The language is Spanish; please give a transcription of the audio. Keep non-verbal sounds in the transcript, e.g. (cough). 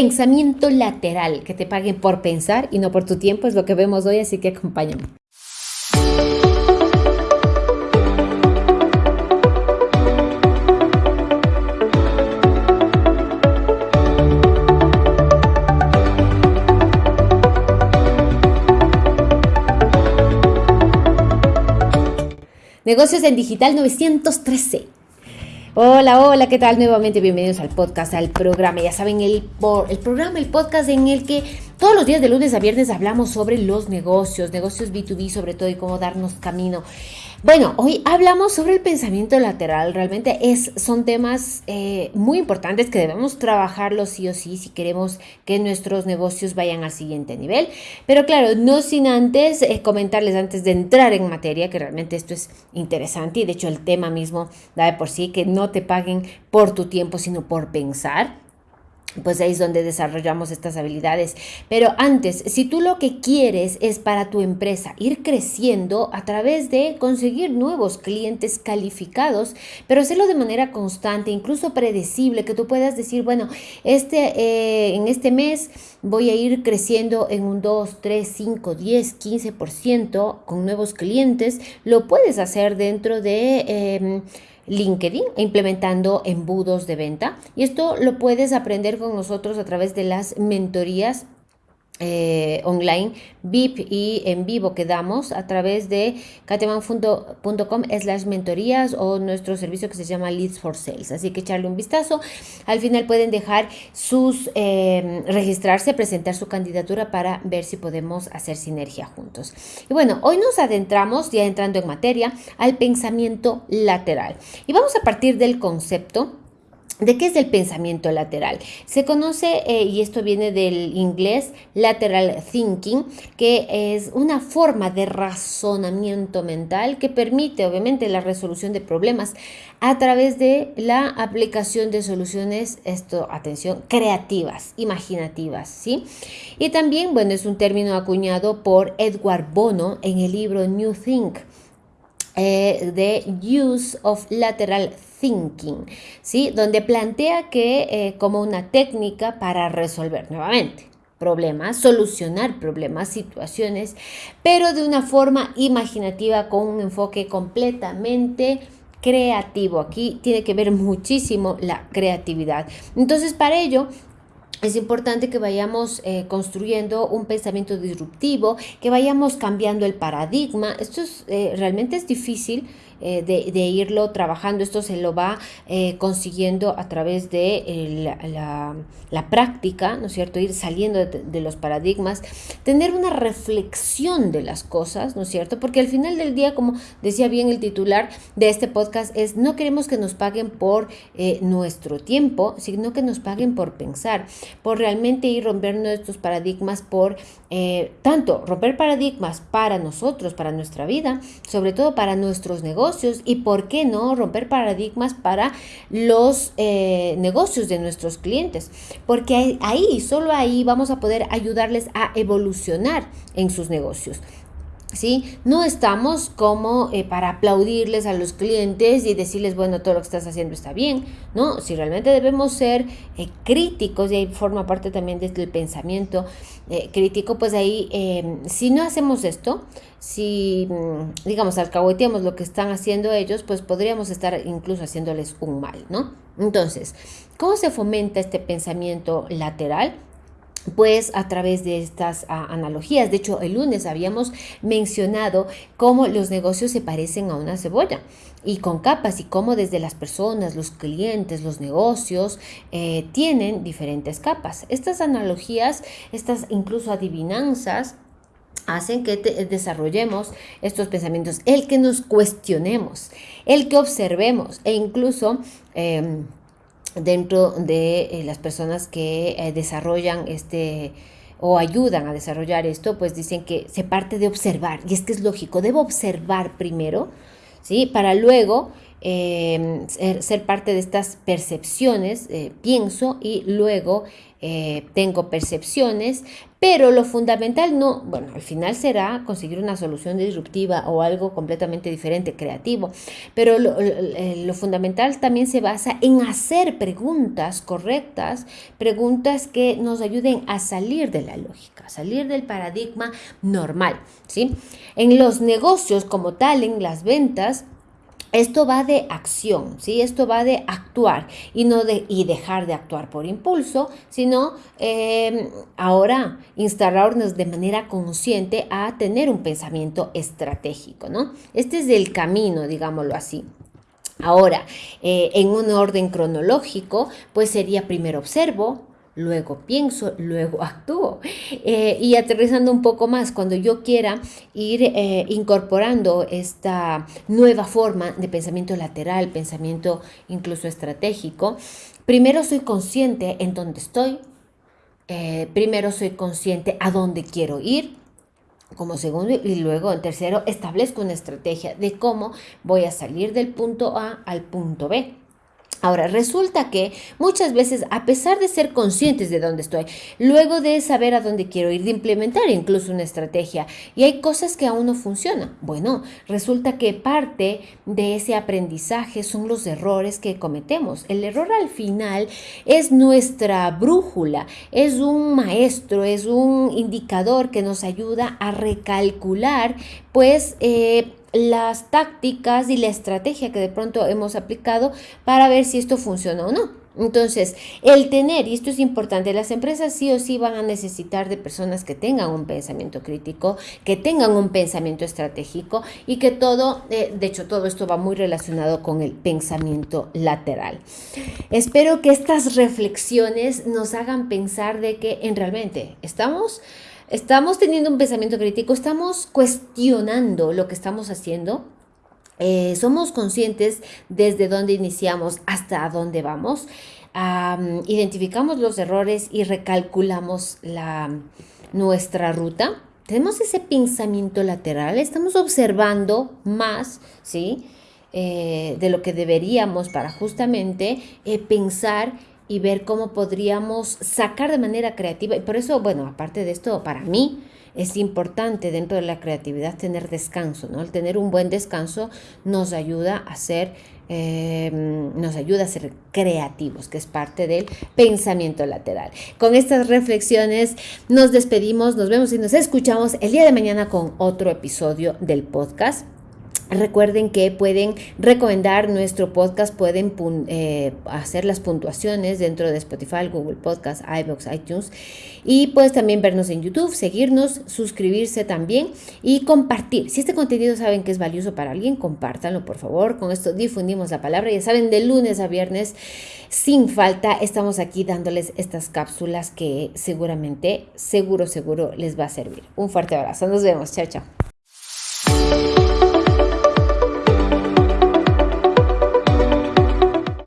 Pensamiento lateral, que te paguen por pensar y no por tu tiempo, es lo que vemos hoy, así que acompáñame. Negocios en Digital 913. Hola, hola, ¿qué tal? Nuevamente bienvenidos al podcast, al programa. Ya saben, el, el programa, el podcast en el que todos los días de lunes a viernes hablamos sobre los negocios, negocios B2B sobre todo y cómo darnos camino. Bueno, hoy hablamos sobre el pensamiento lateral. Realmente es, son temas eh, muy importantes que debemos trabajarlos sí o sí si queremos que nuestros negocios vayan al siguiente nivel. Pero claro, no sin antes eh, comentarles antes de entrar en materia que realmente esto es interesante y de hecho el tema mismo da de por sí que no te paguen por tu tiempo sino por pensar pues ahí es donde desarrollamos estas habilidades. Pero antes, si tú lo que quieres es para tu empresa ir creciendo a través de conseguir nuevos clientes calificados, pero hacerlo de manera constante, incluso predecible, que tú puedas decir, bueno, este, eh, en este mes voy a ir creciendo en un 2, 3, 5, 10, 15% con nuevos clientes, lo puedes hacer dentro de... Em, LinkedIn implementando embudos de venta. Y esto lo puedes aprender con nosotros a través de las mentorías eh, online VIP y en vivo que damos a través de cateman.com slash mentorías o nuestro servicio que se llama Leads for Sales. Así que echarle un vistazo. Al final pueden dejar sus, eh, registrarse, presentar su candidatura para ver si podemos hacer sinergia juntos. Y bueno, hoy nos adentramos, ya entrando en materia, al pensamiento lateral. Y vamos a partir del concepto ¿De qué es el pensamiento lateral? Se conoce, eh, y esto viene del inglés, lateral thinking, que es una forma de razonamiento mental que permite obviamente la resolución de problemas a través de la aplicación de soluciones, esto, atención, creativas, imaginativas, ¿sí? Y también, bueno, es un término acuñado por Edward Bono en el libro New Think. Eh, de Use of Lateral Thinking, ¿sí? donde plantea que eh, como una técnica para resolver nuevamente problemas, solucionar problemas, situaciones, pero de una forma imaginativa con un enfoque completamente creativo. Aquí tiene que ver muchísimo la creatividad. Entonces, para ello, es importante que vayamos eh, construyendo un pensamiento disruptivo, que vayamos cambiando el paradigma. Esto es, eh, realmente es difícil eh, de, irlo trabajando. Esto se lo va eh, consiguiendo a través de eh, la, práctica, ¿no es cierto? Ir saliendo de, los paradigmas, tener una reflexión de las cosas, ¿no es cierto? Porque al final del día, como decía bien el titular de este podcast, es no queremos que nos paguen por nuestro tiempo, sino que nos paguen por pensar, por realmente ir rompiendo estos paradigmas, por tanto romper paradigmas para nosotros, para nuestra vida, sobre todo para nuestros negocios, y por qué no romper paradigmas para los eh, negocios de nuestros clientes. Porque ahí, solo ahí vamos a poder ayudarles a evolucionar en sus negocios. ¿Sí? No estamos como eh, para aplaudirles a los clientes y decirles, bueno, todo lo que estás haciendo está bien, ¿no? Si realmente debemos ser eh, críticos, y ahí forma parte también del pensamiento eh, crítico, pues ahí, em, si no hacemos esto, si, mm, digamos, alcahueteamos lo que están haciendo ellos, pues podríamos estar incluso haciéndoles un mal, ¿no? Entonces, ¿cómo se fomenta este pensamiento lateral? Pues a través de estas ah, analogías. De hecho, el lunes habíamos mencionado cómo los negocios se parecen a una cebolla y con capas y cómo desde las personas, los clientes, los negocios eh, tienen diferentes capas. Estas analogías, estas incluso adivinanzas, hacen que desarrollemos estos pensamientos, el que nos cuestionemos, el que observemos e incluso... Em, dentro de eh, las personas que eh, desarrollan este o ayudan a desarrollar esto, pues dicen que se parte de observar, y es que es lógico, debo observar primero, ¿sí? Para luego eh, ser, parte de estas percepciones, eh, pienso y luego eh, tengo percepciones, pero lo fundamental no, bueno, al final será conseguir una solución disruptiva o algo completamente diferente, creativo, pero lo, lo, fundamental también se basa en hacer preguntas correctas, preguntas que nos ayuden a salir de la lógica, salir del paradigma normal, ¿sí? En los negocios como tal, en las ventas, esto va de acción, ¿sí? Esto va de actuar y no de y dejar de actuar por impulso, sino em, ahora instalarnos de manera consciente a tener un pensamiento estratégico, ¿no? Este es el camino, digámoslo así. Ahora, eh, en un orden cronológico, pues sería primero observo, luego pienso, luego (laughs) actúo. Eh, y aterrizando un poco más, cuando yo quiera ir eh, incorporando esta nueva forma de pensamiento lateral, pensamiento incluso estratégico, primero soy consciente en dónde estoy, eh, primero soy consciente a dónde quiero ir, como segundo y luego en tercero establezco una estrategia de cómo voy a salir del punto A al punto B. Ahora, resulta que muchas veces, a pesar de ser conscientes de dónde estoy, luego de saber a dónde quiero ir, de implementar incluso una estrategia, y hay cosas que aún no funcionan, bueno, resulta que parte de ese aprendizaje son los errores que cometemos. El error al final es nuestra brújula, es un maestro, es un indicador que nos ayuda a recalcular, pues, eh, las tácticas y la estrategia que de pronto hemos aplicado para ver si esto funciona o no. Entonces, el tener, y esto es importante, las empresas sí o sí van a necesitar de personas que tengan un pensamiento crítico, que tengan un pensamiento estratégico y que todo, eh, de hecho, todo esto va muy relacionado con el pensamiento lateral. Espero que estas reflexiones nos hagan pensar de que en realmente estamos estamos teniendo un pensamiento crítico, estamos cuestionando lo que estamos haciendo, eh, somos conscientes desde dónde iniciamos hasta dónde vamos, identificamos los errores y recalculamos la, nuestra ruta. Tenemos ese pensamiento lateral, estamos observando más, ¿sí? Eh, de lo que deberíamos para justamente eh, pensar y ver cómo podríamos sacar de manera creativa. Y por eso, bueno, aparte de esto, para mí es importante dentro de la creatividad tener descanso, ¿no? El tener un buen descanso nos ayuda a ser, eh, nos ayuda a ser creativos, que es parte del pensamiento lateral. Con estas reflexiones nos despedimos, nos vemos y nos escuchamos el día de mañana con otro episodio del podcast. Recuerden que pueden recomendar nuestro podcast, pueden eh, hacer las puntuaciones dentro de Spotify, Google Podcast, iBox, iTunes y pues también vernos en YouTube, seguirnos, suscribirse también y compartir. Si este contenido saben que es valioso para alguien, compártanlo por favor. Con esto difundimos la palabra. Ya saben, de lunes a viernes, sin falta, estamos aquí dándoles estas cápsulas que seguramente, seguro, seguro les va a servir. Un fuerte abrazo. Nos vemos. Chao, chao.